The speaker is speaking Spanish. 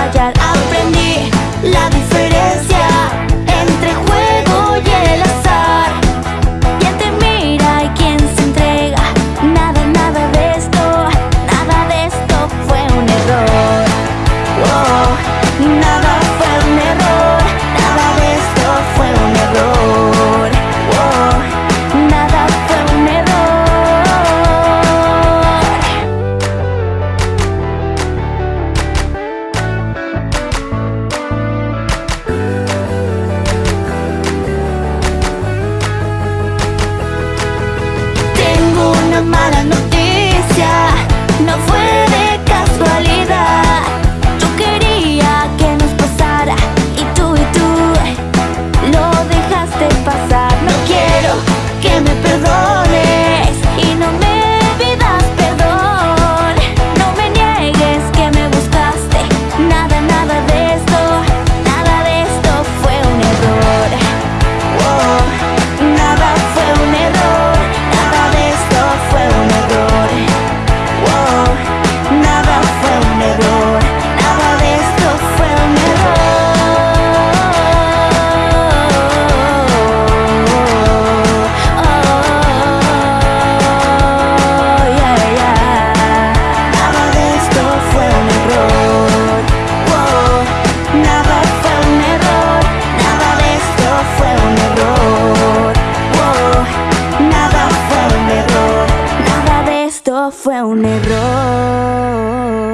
pelajar esto fue un error.